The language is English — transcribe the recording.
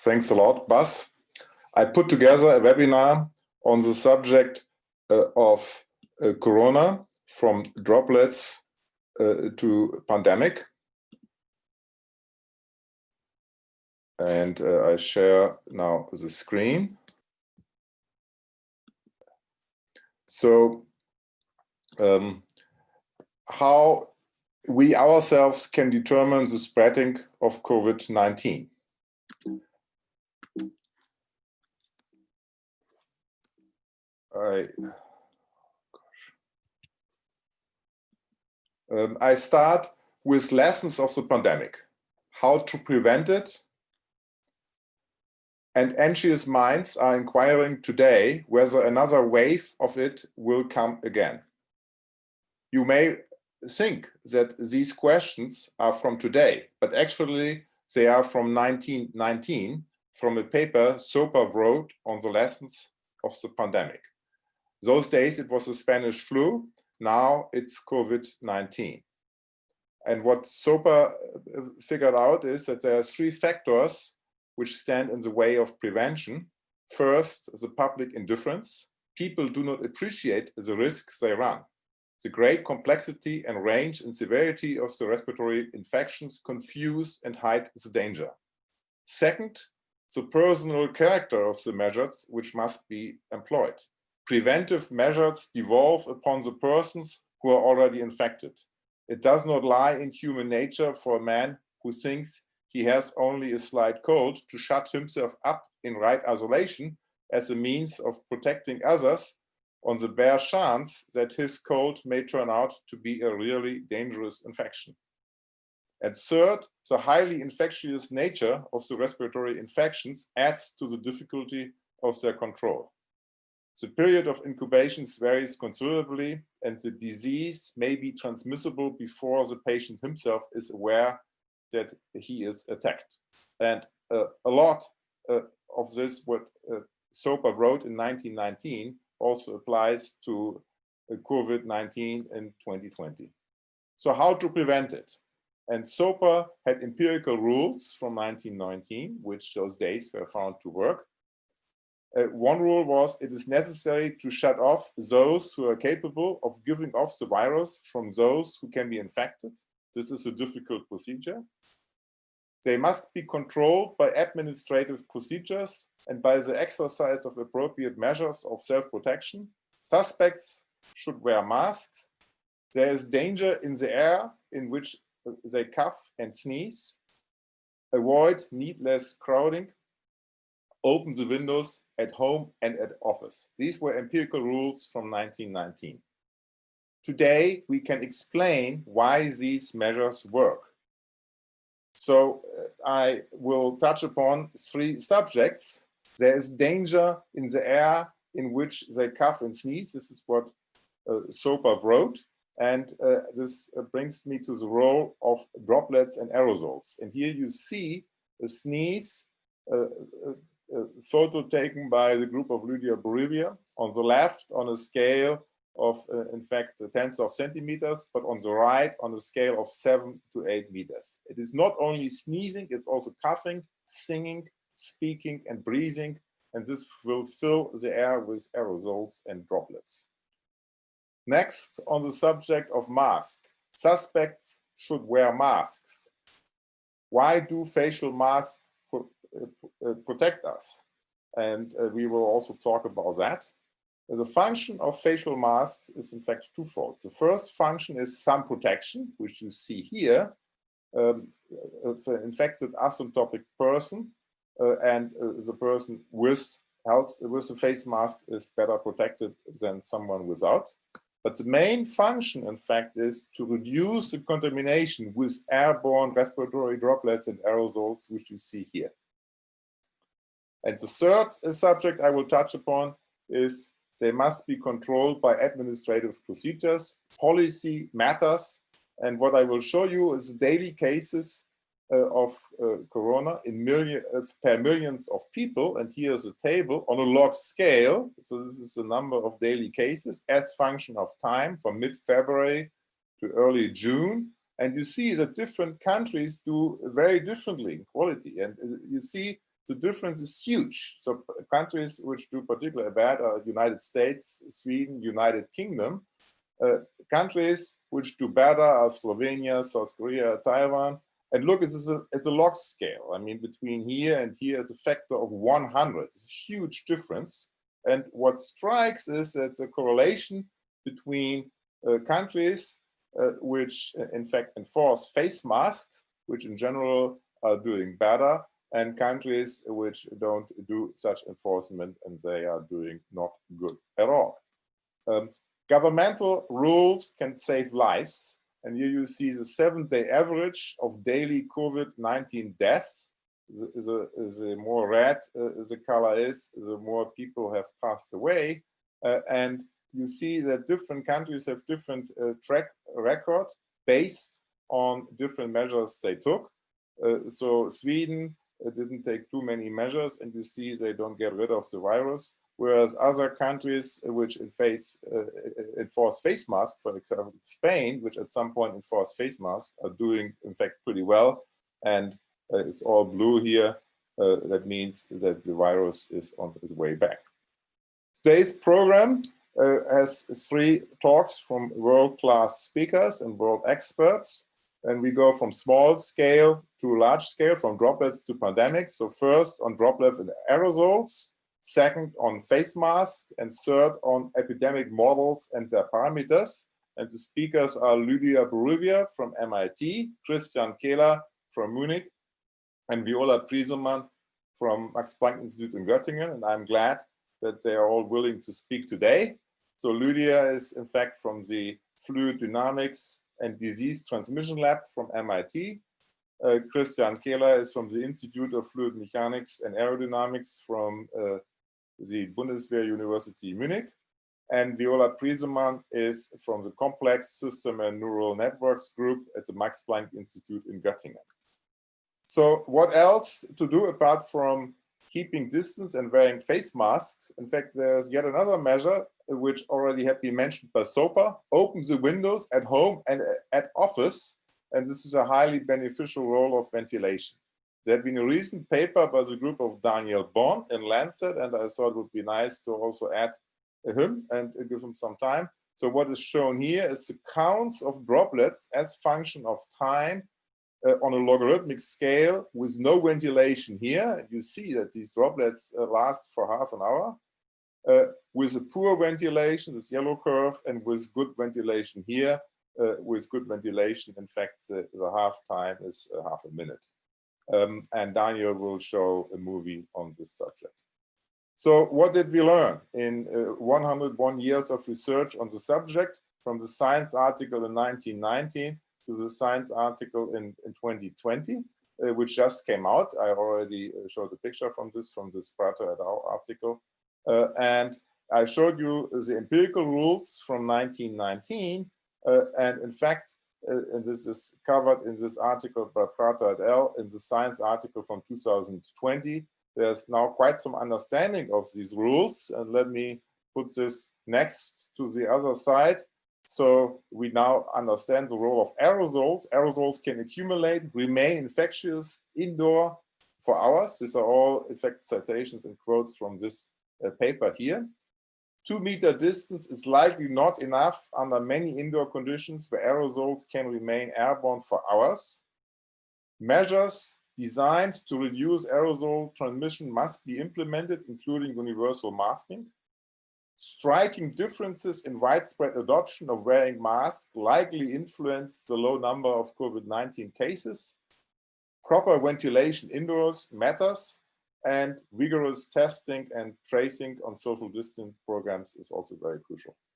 Thanks a lot, Bas. I put together a webinar on the subject uh, of uh, Corona from droplets uh, to pandemic. And uh, I share now the screen. So um, how we ourselves can determine the spreading of COVID-19. I, um, I start with lessons of the pandemic, how to prevent it. And anxious minds are inquiring today whether another wave of it will come again. You may think that these questions are from today, but actually they are from 1919 from a paper Soper wrote on the lessons of the pandemic. Those days it was the Spanish flu, now it's COVID-19. And what Soper uh, figured out is that there are three factors which stand in the way of prevention. First, the public indifference. People do not appreciate the risks they run. The great complexity and range and severity of the respiratory infections confuse and hide the danger. Second, the personal character of the measures which must be employed preventive measures devolve upon the persons who are already infected. It does not lie in human nature for a man who thinks he has only a slight cold to shut himself up in right isolation as a means of protecting others on the bare chance that his cold may turn out to be a really dangerous infection. And third, the highly infectious nature of the respiratory infections adds to the difficulty of their control. The period of incubation varies considerably and the disease may be transmissible before the patient himself is aware that he is attacked. And uh, a lot uh, of this, what uh, Soper wrote in 1919, also applies to uh, COVID-19 in 2020. So how to prevent it? And Soper had empirical rules from 1919, which those days were found to work. Uh, one rule was it is necessary to shut off those who are capable of giving off the virus from those who can be infected. This is a difficult procedure. They must be controlled by administrative procedures and by the exercise of appropriate measures of self-protection. Suspects should wear masks. There is danger in the air in which they cough and sneeze. Avoid needless crowding open the windows at home and at office. These were empirical rules from 1919. Today, we can explain why these measures work. So uh, I will touch upon three subjects. There is danger in the air in which they cough and sneeze. This is what uh, Soper wrote. And uh, this uh, brings me to the role of droplets and aerosols. And here you see a sneeze uh, uh photo taken by the group of Lydia Bourouiba on the left on a scale of, uh, in fact, tens of centimeters, but on the right on a scale of seven to eight meters. It is not only sneezing, it's also coughing, singing, speaking, and breathing, and this will fill the air with aerosols and droplets. Next, on the subject of masks, suspects should wear masks. Why do facial masks uh, uh, protect us. And uh, we will also talk about that. The function of facial masks is in fact twofold. The first function is sun protection, which you see here. Um, an infected asymptomatic person uh, and uh, the person with health with a face mask is better protected than someone without. But the main function, in fact, is to reduce the contamination with airborne respiratory droplets and aerosols, which you see here. And the third uh, subject I will touch upon is they must be controlled by administrative procedures. Policy matters. And what I will show you is daily cases uh, of uh, corona in million uh, per millions of people. And here's a table on a log scale. So this is the number of daily cases as function of time from mid-February to early June. And you see that different countries do very differently in quality. And uh, you see the difference is huge. So countries which do particularly bad are United States, Sweden, United Kingdom. Uh, countries which do better are Slovenia, South Korea, Taiwan. And look, it's a, it's a log scale. I mean, between here and here is a factor of 100. It's a huge difference. And what strikes is that the correlation between uh, countries uh, which uh, in fact enforce face masks, which in general are doing better, and countries which don't do such enforcement and they are doing not good at all. Um, governmental rules can save lives. And here you see the seven day average of daily COVID-19 deaths. The, the, the, more red uh, the color is, the more people have passed away. Uh, and you see that different countries have different uh, track record based on different measures they took. Uh, so Sweden didn't take too many measures and you see they don't get rid of the virus. Whereas other countries which face, uh, enforce face masks, for example, Spain, which at some point enforced face masks, are doing, in fact, pretty well. And uh, it's all blue here. Uh, that means that the virus is on its way back. Today's program uh, has three talks from world-class speakers and world experts. And we go from small scale to large scale, from droplets to pandemics. So first on droplets and aerosols, second on face masks, and third on epidemic models and their parameters. And the speakers are Lydia Bourouiba from MIT, Christian Kähler from Munich, and Viola Priesemann from Max Planck Institute in Göttingen. And I'm glad that they are all willing to speak today. So Lydia is in fact from the Fluid Dynamics and Disease Transmission Lab from MIT. Uh, Christian Kähler is from the Institute of Fluid Mechanics and Aerodynamics from uh, the Bundeswehr University Munich. And Viola Priesemann is from the Complex System and Neural Networks group at the Max Planck Institute in Göttingen. So what else to do apart from keeping distance and wearing face masks. In fact, there's yet another measure which already had been mentioned by Soper, open the windows at home and uh, at office. And this is a highly beneficial role of ventilation. There had been a recent paper by the group of Daniel Bonn in Lancet, and I thought it would be nice to also add uh, him and uh, give him some time. So what is shown here is the counts of droplets as function of time uh, on a logarithmic scale with no ventilation here. You see that these droplets uh, last for half an hour. Uh, with a poor ventilation, this yellow curve, and with good ventilation here, uh, with good ventilation, in fact, the, the half time is uh, half a minute. Um, and Daniel will show a movie on this subject. So what did we learn in uh, 101 years of research on the subject from the science article in 1919 to the science article in, in 2020, uh, which just came out. I already uh, showed a picture from this, from this Prather et al. article. Uh, and I showed you the empirical rules from 1919. Uh, and in fact, uh, and this is covered in this article by Prather et al. in the science article from 2020. There's now quite some understanding of these rules. And let me put this next to the other side. So we now understand the role of aerosols. Aerosols can accumulate, remain infectious indoor for hours. These are all, in fact, citations and quotes from this uh, paper here. Two meter distance is likely not enough under many indoor conditions where aerosols can remain airborne for hours. Measures designed to reduce aerosol transmission must be implemented, including universal masking striking differences in widespread adoption of wearing masks likely influence the low number of COVID-19 cases. Proper ventilation indoors matters and rigorous testing and tracing on social distance programs is also very crucial.